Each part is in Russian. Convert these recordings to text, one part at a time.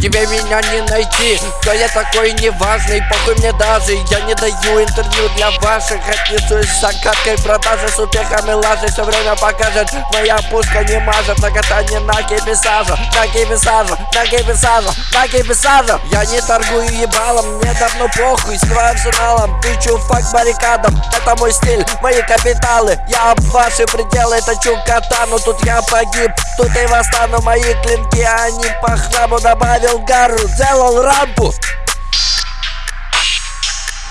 Тебе меня не найти Кто я такой неважный, похуй мне даже Я не даю интервью для ваших. Отнесусь с закаткой продажи С успехами лажи. Все время покажет Моя пушка не мажет. На катание на киписажа На киписажа, на киписажа, на киписажа Я не торгую ебалом Мне давно похуй Скрываю арсеналом Тычу факт баррикадам Это мой стиль, мои капиталы. Я об ваши пределы точу катану Тут я погиб, тут и восстану Мои клинки, они по храму Добавил гару, сделал рампу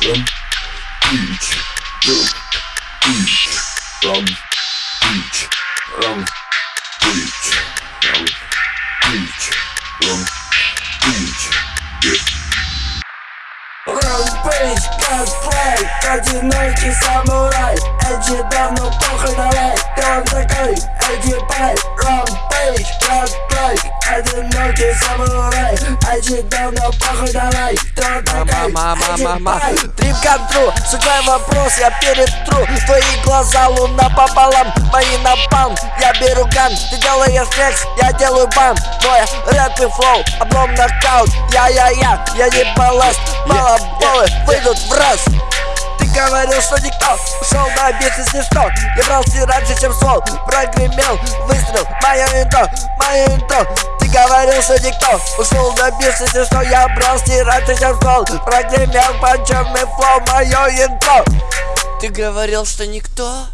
Rum, beach, rum, beach, rum, beach, rum, beach, rum, beach, rum, beach, yeah. Рампейдж, косплей, одинокий самурай Эдди давно Рампейдж, косплей, одинокий самурай Эдди давно похуй давай, такой? Эдди Пай Трип контру, судьба вопрос, я перетру Твои глаза луна пополам, мои напалм Я беру ган, ты делаешь флекс, я делаю бам Мой рэп и флоу, облом нокаут Я-я-я, я не балласт, баллы выйдут в раз Ты говорил, что никто ушел на бизнес ни что. Я брался раньше, чем свол Прогремел выстрел, мое интро, мое интро. Ты говорил, что никто ушел на бизнес ни что. Я брался раньше, чем свол Прогремел панчерный флоу, мое интро. Ты говорил, что никто